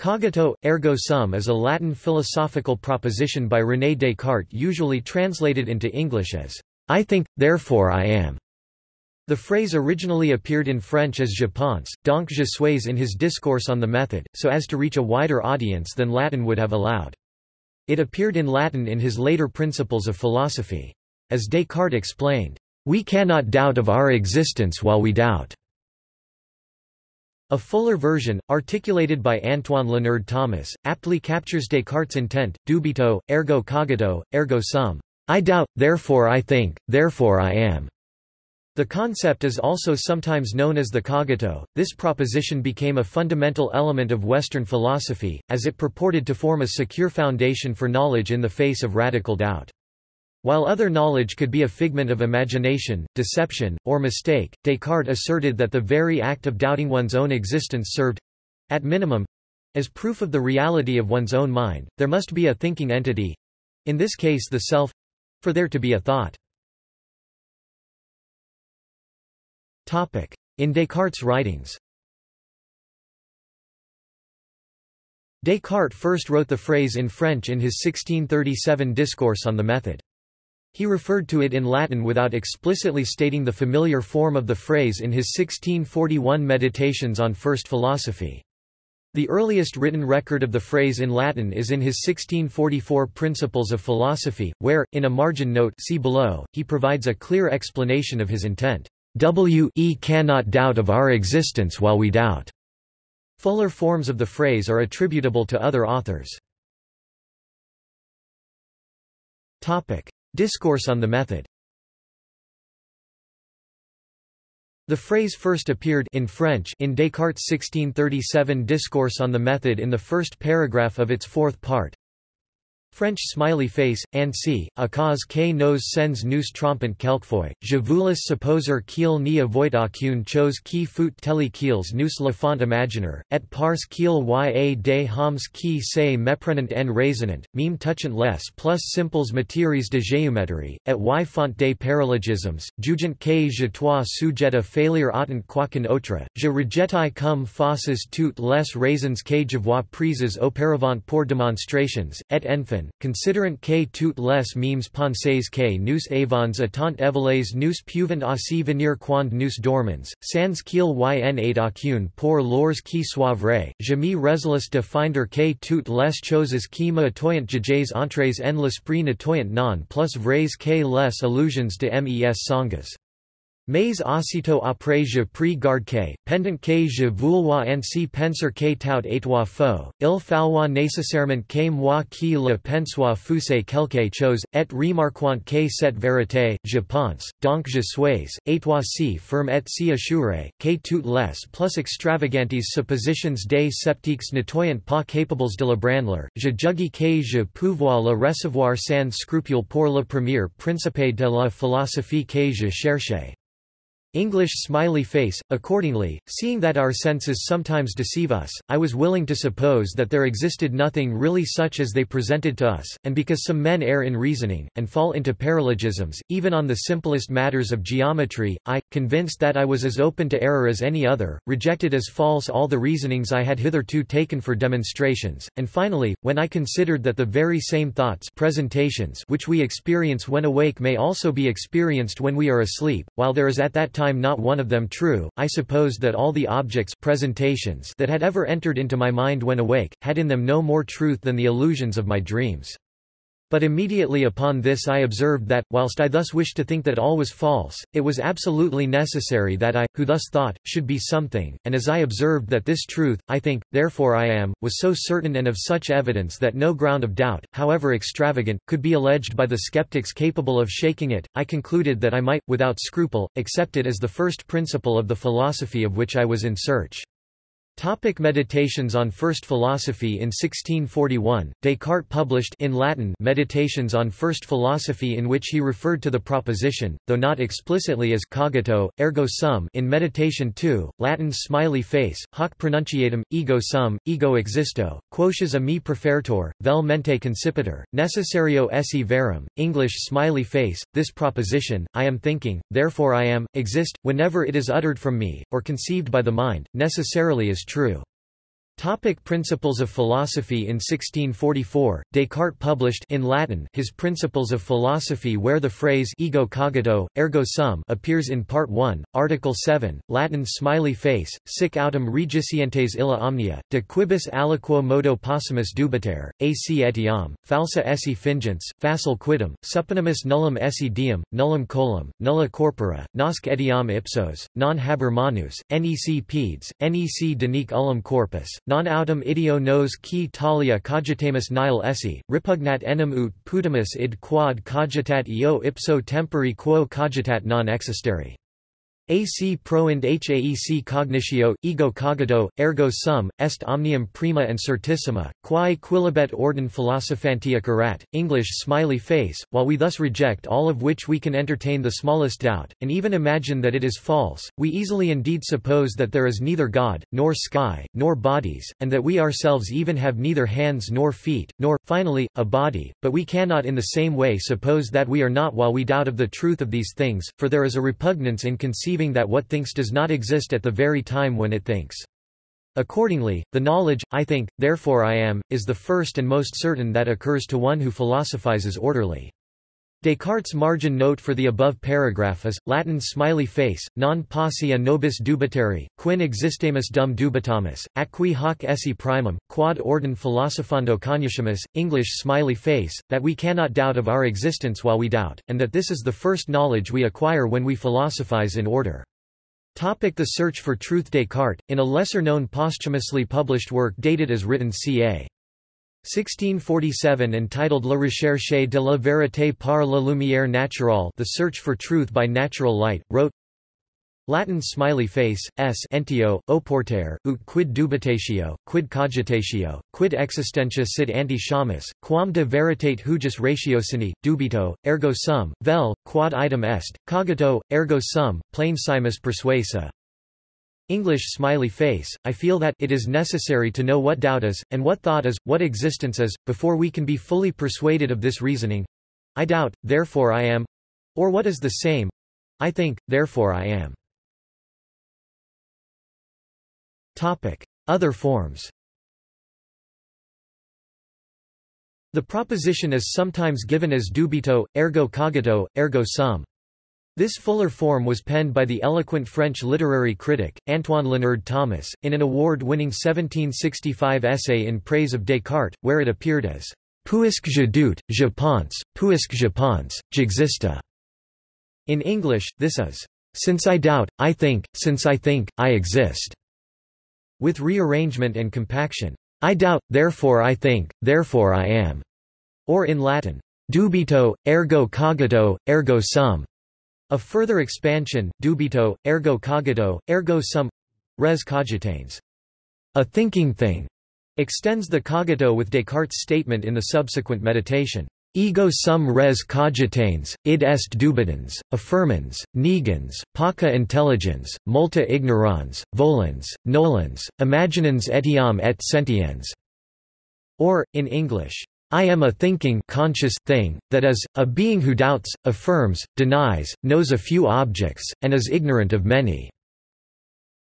Cogito, ergo sum is a Latin philosophical proposition by René Descartes usually translated into English as, I think, therefore I am. The phrase originally appeared in French as je pense, donc je suis in his discourse on the method, so as to reach a wider audience than Latin would have allowed. It appeared in Latin in his later Principles of Philosophy. As Descartes explained, "...we cannot doubt of our existence while we doubt." A fuller version, articulated by Antoine Léonard Thomas, aptly captures Descartes' intent, dubito, ergo cogito, ergo sum. I doubt, therefore I think, therefore I am. The concept is also sometimes known as the cogito. This proposition became a fundamental element of Western philosophy, as it purported to form a secure foundation for knowledge in the face of radical doubt. While other knowledge could be a figment of imagination, deception, or mistake, Descartes asserted that the very act of doubting one's own existence served—at minimum—as proof of the reality of one's own mind, there must be a thinking entity—in this case the self—for there to be a thought. In Descartes' writings Descartes first wrote the phrase in French in his 1637 Discourse on the Method. He referred to it in Latin without explicitly stating the familiar form of the phrase in his 1641 Meditations on First Philosophy. The earliest written record of the phrase in Latin is in his 1644 Principles of Philosophy, where, in a margin note see below, he provides a clear explanation of his intent. We cannot doubt of our existence while we doubt. Fuller forms of the phrase are attributable to other authors. Discourse on the method The phrase first appeared in French in Descartes' 1637 Discourse on the Method in the first paragraph of its fourth part. French smiley face, ainsi, à cause que nos sens nous trompent quelquefois, je voulais supposer qu'il n'y avoit aucune chose qui fût telle qu'ils nous le font imaginer, et parce qu'il y a des hommes qui se méprenant en raisonnant, même touchant les plus simples matières de géométrie, et y font des paralogismes, jugent que je toi sujet à faillir autant quoiqu'un autre, je rejetai comme fausses toutes les raisons que je vois prises auparavant pour démonstrations, et enfin, considerant que toutes les memes pensées que nous avons étant évaluées nous pouvant aussi venir quand nous dormons, sans qu'il y en ait aucune pour lors qui soit vrai, je me résolues de finder que toutes les choses qui me atoyant juges entrées en l'esprit n'atoyant non plus vrais que les illusions de mes sangas. Mais aussitôt après je pris garde que, pendant que je voulois ainsi penser que tout étoit faux, il falloit nécessairement que moi qui le pensois fusse quelque chose, et remarquant que cette vérité, je pense, donc je suis, étoit si firme et si assuré, que toutes les plus extravagantes suppositions des sceptiques n'étoyant pas capables de le branler, je jugis que je pouvoir le recevoir sans scrupule pour le premier principe de la philosophie que je cherchais. English smiley face. Accordingly, seeing that our senses sometimes deceive us, I was willing to suppose that there existed nothing really such as they presented to us, and because some men err in reasoning, and fall into paralogisms, even on the simplest matters of geometry, I, convinced that I was as open to error as any other, rejected as false all the reasonings I had hitherto taken for demonstrations, and finally, when I considered that the very same thoughts presentations which we experience when awake may also be experienced when we are asleep, while there is at that time time not one of them true, I supposed that all the objects presentations that had ever entered into my mind when awake, had in them no more truth than the illusions of my dreams. But immediately upon this I observed that, whilst I thus wished to think that all was false, it was absolutely necessary that I, who thus thought, should be something, and as I observed that this truth, I think, therefore I am, was so certain and of such evidence that no ground of doubt, however extravagant, could be alleged by the skeptics capable of shaking it, I concluded that I might, without scruple, accept it as the first principle of the philosophy of which I was in search. Topic Meditations on First Philosophy In 1641, Descartes published in Latin Meditations on First Philosophy in which he referred to the proposition, though not explicitly as cogito, ergo sum in Meditation 2, Latin smiley face, hoc pronunciatum, ego sum, ego existo, quoties a me prefertor, vel mente concipitor, necessario esse verum, English smiley face, this proposition, I am thinking, therefore I am, exist, whenever it is uttered from me, or conceived by the mind, necessarily is true. Topic Principles of Philosophy In 1644, Descartes published in Latin his Principles of Philosophy where the phrase ego cogito, ergo sum appears in Part 1, Article 7, Latin smiley face, sic autem regicientes illa omnia, de quibus aliquo modo possumus dubitare, ac etiam, falsa esse fingens, facile quidem, supinimus nullum esse diem, nullum colum, nulla corpora, nosc etiam ipsos, non haber manus, nec pedes, nec denique ullum corpus, non autem ideo nos qui talia cogitamus nihil esse, repugnat enim ut putamus id quod cogitat eo ipso tempori quo cogitat non existere. AC proind haec cognitio, ego cogito, ergo sum, est omnium prima and certissima, quae quilibet ordin philosophantia curat, English smiley face, while we thus reject all of which we can entertain the smallest doubt, and even imagine that it is false, we easily indeed suppose that there is neither God, nor sky, nor bodies, and that we ourselves even have neither hands nor feet, nor, finally, a body, but we cannot in the same way suppose that we are not while we doubt of the truth of these things, for there is a repugnance in conceiving that what thinks does not exist at the very time when it thinks. Accordingly, the knowledge, I think, therefore I am, is the first and most certain that occurs to one who philosophizes orderly. Descartes' margin note for the above paragraph is, Latin smiley face, non posse a nobis dubitari, quin existamus dum dubitamus, acqui hoc esse primum, quod ordin philosophando cognoscimus, English smiley face, that we cannot doubt of our existence while we doubt, and that this is the first knowledge we acquire when we philosophize in order. Topic the search for truth Descartes, in a lesser-known posthumously published work dated as written ca. 1647 entitled La recherche de la vérité par la lumière naturelle The Search for Truth by Natural Light, wrote Latin smiley face, s. Entio, oporter, ut quid dubitatio, quid cogitatio, quid existentia sit ante shamus, quam de veritate hujus ratiocini, dubito, ergo sum, vel, quod item est, cogito, ergo sum, plain simus persuasa, English smiley face, I feel that it is necessary to know what doubt is, and what thought is, what existence is, before we can be fully persuaded of this reasoning. I doubt, therefore I am. Or what is the same? I think, therefore I am. Topic. Other forms The proposition is sometimes given as dubito, ergo cogito, ergo sum. This fuller form was penned by the eloquent French literary critic, Antoine Léonard Thomas, in an award-winning 1765 essay in praise of Descartes, where it appeared as Puisque je doute, je pense, puisque je pense, j'existe. In English, this is, Since I doubt, I think, since I think, I exist. With rearrangement and compaction, I doubt, therefore I think, therefore I am. Or in Latin, Dubito, ergo cogito, ergo sum. A further expansion, dubito, ergo cogito, ergo sum res cogitans. A thinking thing extends the cogito with Descartes' statement in the subsequent meditation. Ego sum res cogitans, id est dubitans, affirmans, negans, paca intelligens, multa ignorans, volans, nolans, imaginans etiam et sentiens. Or, in English, I am a thinking conscious thing, that is, a being who doubts, affirms, denies, knows a few objects, and is ignorant of many."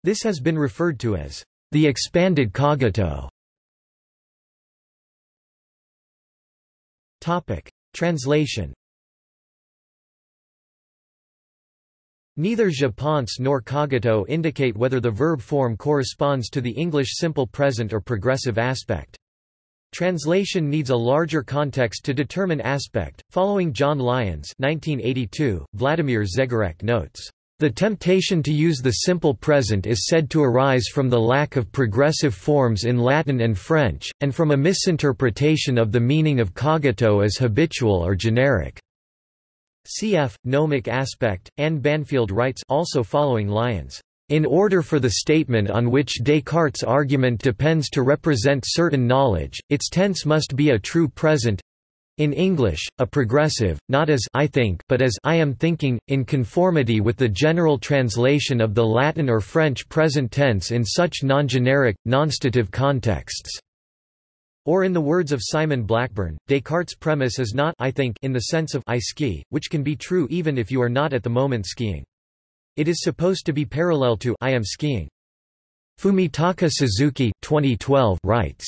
This has been referred to as, "...the expanded cogito." Translation Neither je pense nor cogito indicate whether the verb form corresponds to the English simple present or progressive aspect. Translation needs a larger context to determine aspect. Following John Lyons 1982, Vladimir Žegarac notes, "...the temptation to use the simple present is said to arise from the lack of progressive forms in Latin and French, and from a misinterpretation of the meaning of cogito as habitual or generic." Cf. Gnomic aspect, Anne Banfield writes also following Lyons. In order for the statement on which Descartes' argument depends to represent certain knowledge, its tense must be a true present in English, a progressive, not as I think but as I am thinking, in conformity with the general translation of the Latin or French present tense in such non-generic, non-stative contexts. Or in the words of Simon Blackburn, Descartes' premise is not I think in the sense of I ski, which can be true even if you are not at the moment skiing. It is supposed to be parallel to I am skiing. Fumitaka Suzuki 2012 writes,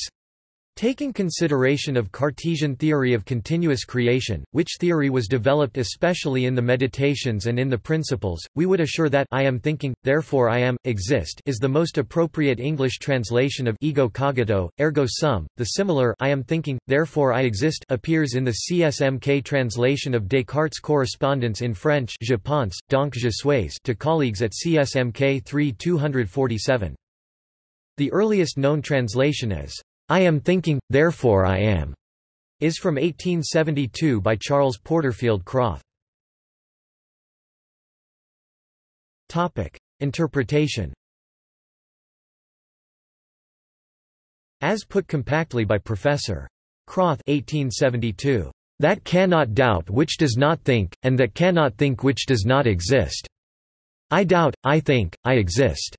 Taking consideration of Cartesian theory of continuous creation, which theory was developed especially in the Meditations and in the Principles, we would assure that I am thinking, therefore I am, exist is the most appropriate English translation of ego cogito, ergo sum. The similar I am thinking, therefore I exist appears in the CSMK translation of Descartes' correspondence in French Je pense, donc je suis to colleagues at CSMK 3 247. The earliest known translation is I am thinking, therefore I am, is from 1872 by Charles Porterfield Krauth. Topic: Interpretation. As put compactly by Professor Krauth 1872, that cannot doubt which does not think, and that cannot think which does not exist. I doubt, I think, I exist.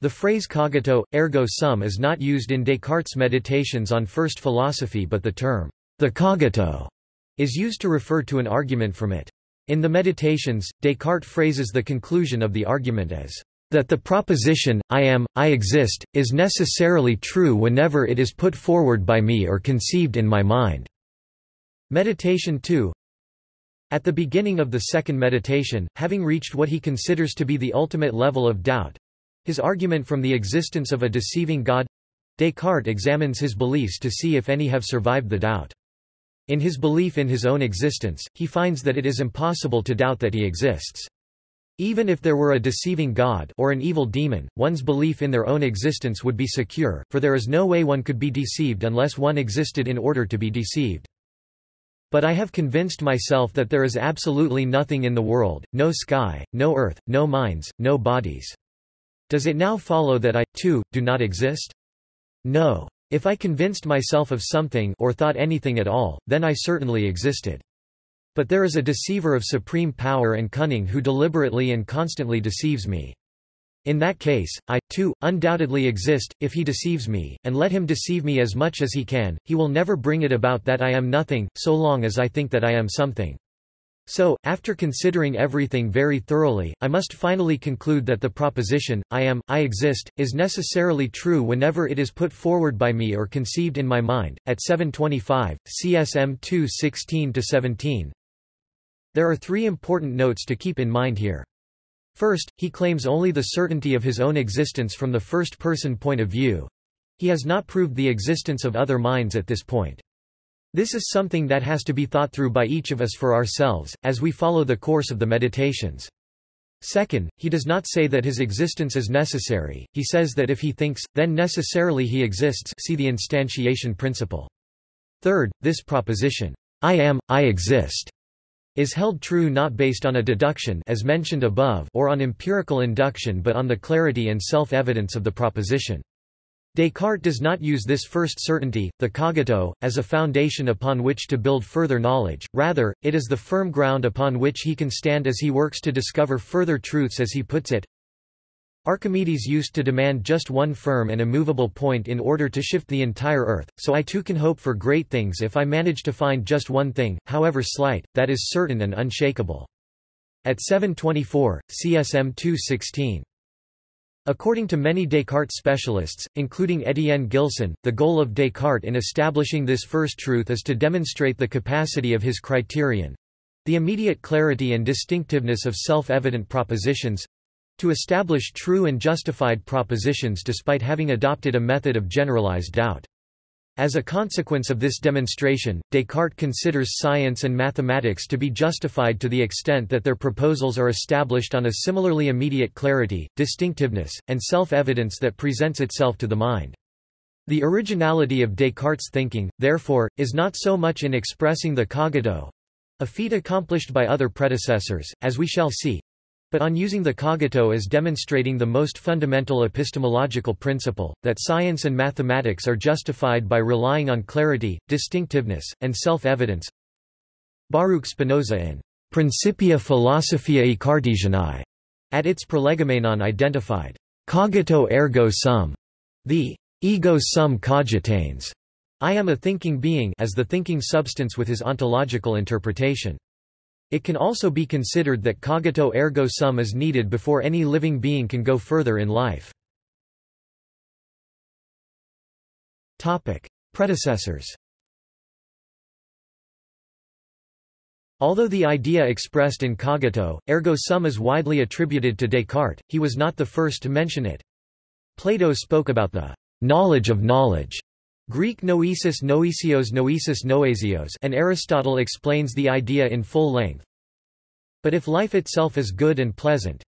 The phrase cogito, ergo sum is not used in Descartes' Meditations on First Philosophy but the term, the cogito, is used to refer to an argument from it. In the Meditations, Descartes phrases the conclusion of the argument as, that the proposition, I am, I exist, is necessarily true whenever it is put forward by me or conceived in my mind. Meditation 2 At the beginning of the second meditation, having reached what he considers to be the ultimate level of doubt, his argument from the existence of a deceiving God Descartes examines his beliefs to see if any have survived the doubt. In his belief in his own existence, he finds that it is impossible to doubt that he exists. Even if there were a deceiving God or an evil demon, one's belief in their own existence would be secure, for there is no way one could be deceived unless one existed in order to be deceived. But I have convinced myself that there is absolutely nothing in the world, no sky, no earth, no minds, no bodies. Does it now follow that I, too, do not exist? No. If I convinced myself of something or thought anything at all, then I certainly existed. But there is a deceiver of supreme power and cunning who deliberately and constantly deceives me. In that case, I, too, undoubtedly exist, if he deceives me, and let him deceive me as much as he can, he will never bring it about that I am nothing, so long as I think that I am something. So, after considering everything very thoroughly, I must finally conclude that the proposition, I am, I exist, is necessarily true whenever it is put forward by me or conceived in my mind. At 725, CSM 2 16-17 There are three important notes to keep in mind here. First, he claims only the certainty of his own existence from the first-person point of view. He has not proved the existence of other minds at this point. This is something that has to be thought through by each of us for ourselves, as we follow the course of the meditations. Second, he does not say that his existence is necessary, he says that if he thinks, then necessarily he exists see the instantiation principle. Third, this proposition, I am, I exist, is held true not based on a deduction as mentioned above or on empirical induction but on the clarity and self-evidence of the proposition. Descartes does not use this first certainty, the cogito, as a foundation upon which to build further knowledge, rather, it is the firm ground upon which he can stand as he works to discover further truths as he puts it. Archimedes used to demand just one firm and immovable point in order to shift the entire earth, so I too can hope for great things if I manage to find just one thing, however slight, that is certain and unshakable. At 724, CSM 216. According to many Descartes specialists, including Étienne Gilson, the goal of Descartes in establishing this first truth is to demonstrate the capacity of his criterion—the immediate clarity and distinctiveness of self-evident propositions—to establish true and justified propositions despite having adopted a method of generalized doubt. As a consequence of this demonstration, Descartes considers science and mathematics to be justified to the extent that their proposals are established on a similarly immediate clarity, distinctiveness, and self-evidence that presents itself to the mind. The originality of Descartes' thinking, therefore, is not so much in expressing the cogito—a feat accomplished by other predecessors, as we shall see, but on using the cogito as demonstrating the most fundamental epistemological principle, that science and mathematics are justified by relying on clarity, distinctiveness, and self-evidence. Baruch Spinoza in Principia Philosophiae Cartesianae at its prolegomenon identified cogito ergo sum, the ego sum cogitans, I am a thinking being as the thinking substance with his ontological interpretation. It can also be considered that cogito ergo sum is needed before any living being can go further in life. Predecessors Although the idea expressed in cogito, ergo sum is widely attributed to Descartes, he was not the first to mention it. Plato spoke about the knowledge of knowledge, Greek noesis noesios noesis noesios and Aristotle explains the idea in full length. But if life itself is good and pleasant,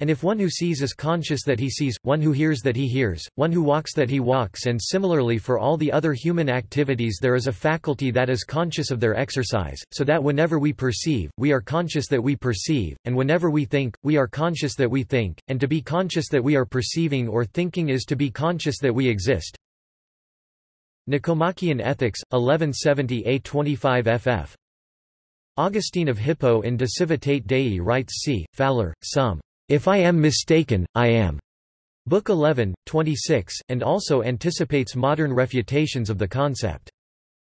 and if one who sees is conscious that he sees, one who hears that he hears, one who walks that he walks and similarly for all the other human activities there is a faculty that is conscious of their exercise, so that whenever we perceive, we are conscious that we perceive, and whenever we think, we are conscious that we think, and to be conscious that we are perceiving or thinking is to be conscious that we exist. Nicomachean Ethics, 1170 A25 ff. Augustine of Hippo in De Civitate Dei writes c. Fowler, Sum. If I am mistaken, I am. Book 11, 26, and also anticipates modern refutations of the concept.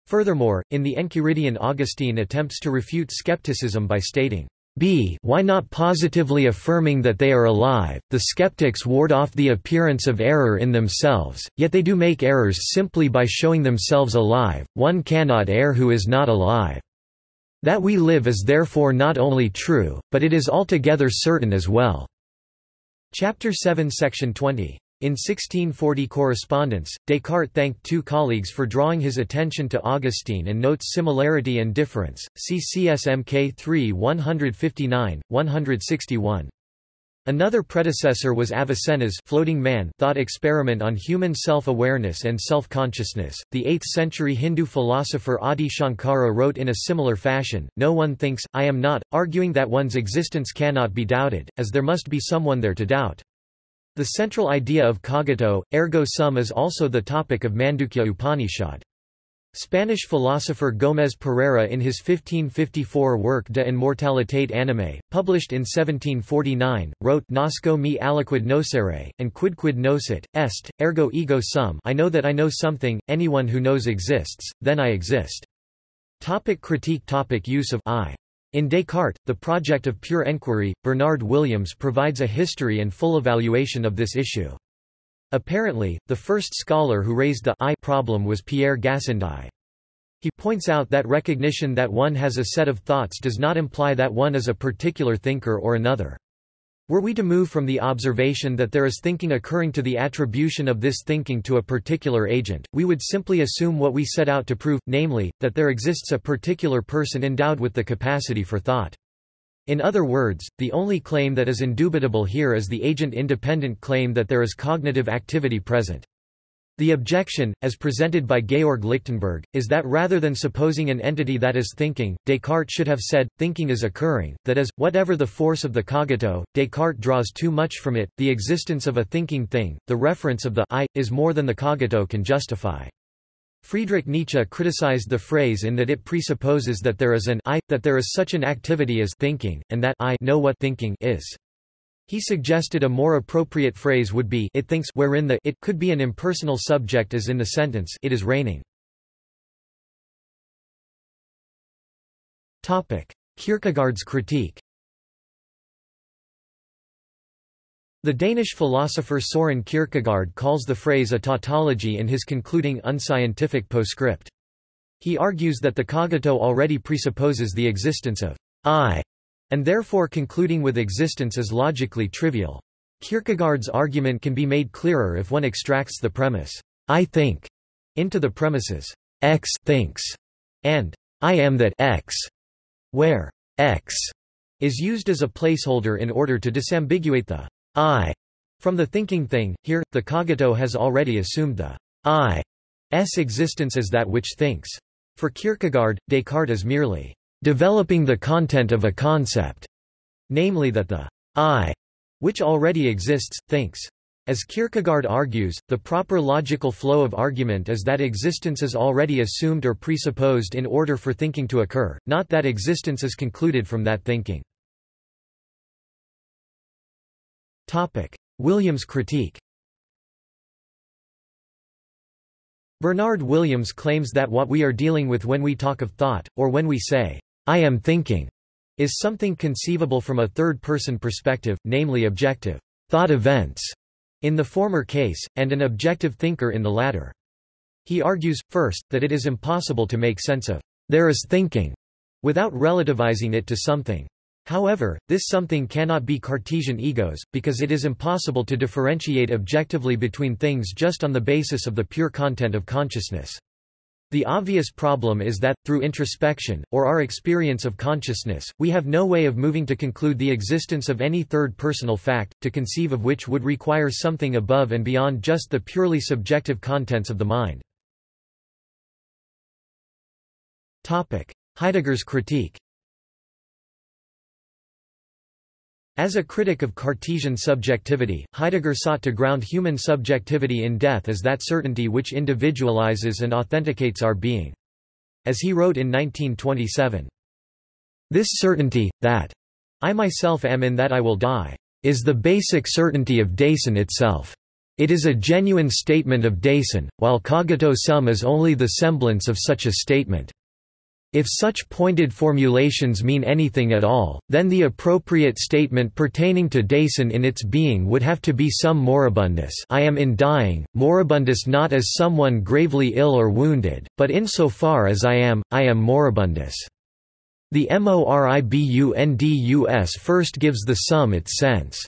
Furthermore, in the Enchiridion Augustine attempts to refute skepticism by stating, b why not positively affirming that they are alive, the skeptics ward off the appearance of error in themselves, yet they do make errors simply by showing themselves alive, one cannot err who is not alive. That we live is therefore not only true, but it is altogether certain as well." Chapter 7 Section 20. In 1640 correspondence, Descartes thanked two colleagues for drawing his attention to Augustine and notes similarity and difference, see CSMK 3 159, 161. Another predecessor was Avicenna's floating man thought experiment on human self-awareness and self-consciousness. The 8th century Hindu philosopher Adi Shankara wrote in a similar fashion, No one thinks, I am not, arguing that one's existence cannot be doubted, as there must be someone there to doubt. The central idea of cogito, ergo sum is also the topic of Mandukya Upanishad. Spanish philosopher Gómez Pereira in his 1554 work De Immortalitate Animae, published in 1749, wrote Nasco mi aliquid nocere, and quidquid nocit, est, ergo ego sum I know that I know something, anyone who knows exists, then I exist. Topic critique topic Use of I. In Descartes, The Project of Pure Enquiry, Bernard Williams provides a history and full evaluation of this issue. Apparently, the first scholar who raised the I problem was Pierre Gassendi. He points out that recognition that one has a set of thoughts does not imply that one is a particular thinker or another. Were we to move from the observation that there is thinking occurring to the attribution of this thinking to a particular agent, we would simply assume what we set out to prove, namely, that there exists a particular person endowed with the capacity for thought. In other words, the only claim that is indubitable here is the agent-independent claim that there is cognitive activity present. The objection, as presented by Georg Lichtenberg, is that rather than supposing an entity that is thinking, Descartes should have said, thinking is occurring, that is, whatever the force of the cogito, Descartes draws too much from it, the existence of a thinking thing, the reference of the I, is more than the cogito can justify. Friedrich Nietzsche criticized the phrase in that it presupposes that there is an I, that there is such an activity as thinking, and that I know what thinking is. He suggested a more appropriate phrase would be it thinks wherein the it could be an impersonal subject as in the sentence it is raining. Topic: Kierkegaard's critique The Danish philosopher Soren Kierkegaard calls the phrase a tautology in his concluding unscientific postscript. He argues that the cogito already presupposes the existence of I, and therefore concluding with existence is logically trivial. Kierkegaard's argument can be made clearer if one extracts the premise, I think, into the premises, X thinks, and I am that X, where X is used as a placeholder in order to disambiguate the I from the thinking thing. Here, the cogito has already assumed the I's existence as that which thinks. For Kierkegaard, Descartes is merely developing the content of a concept, namely that the I, which already exists, thinks. As Kierkegaard argues, the proper logical flow of argument is that existence is already assumed or presupposed in order for thinking to occur, not that existence is concluded from that thinking. Williams critique Bernard Williams claims that what we are dealing with when we talk of thought, or when we say, I am thinking, is something conceivable from a third-person perspective, namely objective thought events. in the former case, and an objective thinker in the latter. He argues, first, that it is impossible to make sense of there is thinking without relativizing it to something. However, this something cannot be Cartesian egos, because it is impossible to differentiate objectively between things just on the basis of the pure content of consciousness. The obvious problem is that, through introspection, or our experience of consciousness, we have no way of moving to conclude the existence of any third personal fact, to conceive of which would require something above and beyond just the purely subjective contents of the mind. Heidegger's critique As a critic of Cartesian subjectivity, Heidegger sought to ground human subjectivity in death as that certainty which individualizes and authenticates our being. As he wrote in 1927, This certainty, that I myself am in that I will die, is the basic certainty of Dasein itself. It is a genuine statement of Dasein, while cogito sum is only the semblance of such a statement. If such pointed formulations mean anything at all, then the appropriate statement pertaining to Dasein in its being would have to be some moribundus I am in dying, moribundus not as someone gravely ill or wounded, but insofar as I am, I am moribundus. The moribundus first gives the sum its sense.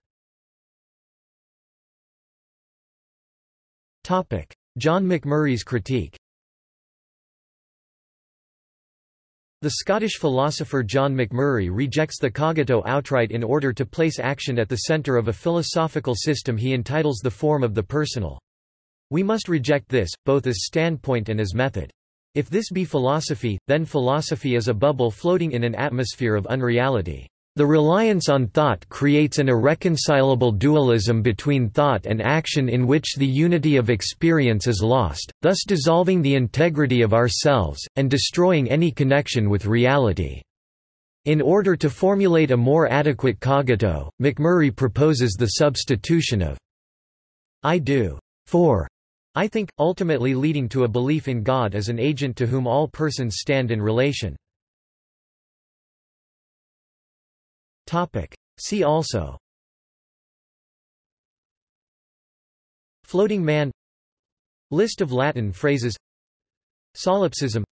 John Macmurray's critique The Scottish philosopher John Macmurray rejects the cogito outright in order to place action at the centre of a philosophical system he entitles the form of the personal. We must reject this, both as standpoint and as method. If this be philosophy, then philosophy is a bubble floating in an atmosphere of unreality. The reliance on thought creates an irreconcilable dualism between thought and action in which the unity of experience is lost, thus dissolving the integrity of ourselves, and destroying any connection with reality. In order to formulate a more adequate cogito, Macmurray proposes the substitution of I do for I think, ultimately leading to a belief in God as an agent to whom all persons stand in relation. Topic. See also Floating man List of Latin phrases Solipsism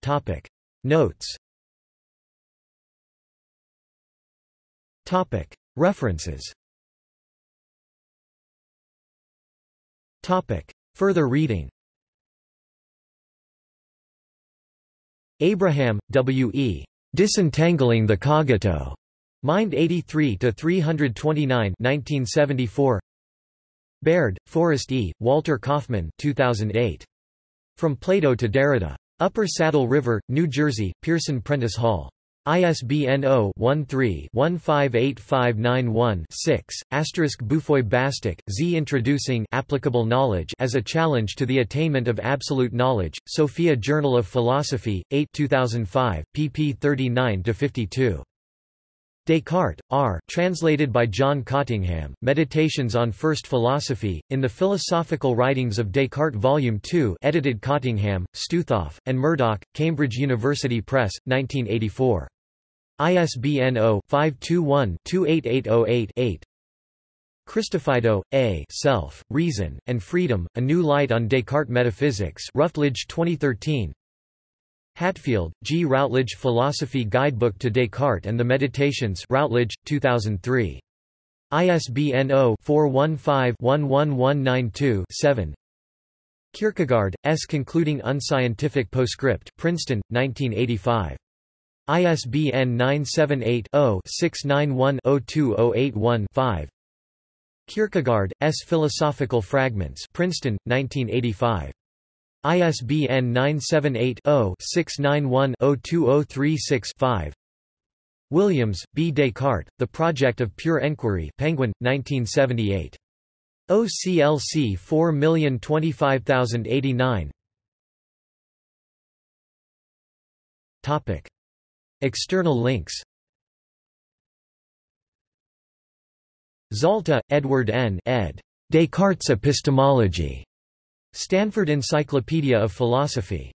Topic. Notes Topic. References Topic. Further reading Abraham, W. E. Disentangling the Cogito. Mind 83 to 329, 1974. Baird, Forrest E., Walter Kaufmann, 2008. From Plato to Derrida. Upper Saddle River, New Jersey: Pearson Prentice Hall. ISBN 0-13-158591-6, asterisk Boufoy-Bastick, Z Introducing applicable knowledge as a challenge to the attainment of absolute knowledge, Sophia Journal of Philosophy, 8 2005, pp 39–52. Descartes, R. Translated by John Cottingham, Meditations on First Philosophy, in the Philosophical Writings of Descartes Volume 2 edited Cottingham, Stoothoff, and Murdoch, Cambridge University Press, 1984. ISBN 0-521-28808-8 Christofidou, A. Self, Reason, and Freedom, A New Light on Descartes Metaphysics Routledge 2013 Hatfield, G. Routledge Philosophy Guidebook to Descartes and the Meditations Routledge, 2003. ISBN 0-415-11192-7 Kierkegaard, S. Concluding Unscientific Postscript Princeton, 1985. ISBN 978-0-691-02081-5 Kierkegaard, S. Philosophical Fragments Princeton, 1985. ISBN 978-0-691-02036-5 Williams, B. Descartes, The Project of Pure Enquiry Penguin, 1978. OCLC 4025089 Topic. External links Zalta, Edward N. ed. Descartes' Epistemology. Stanford Encyclopedia of Philosophy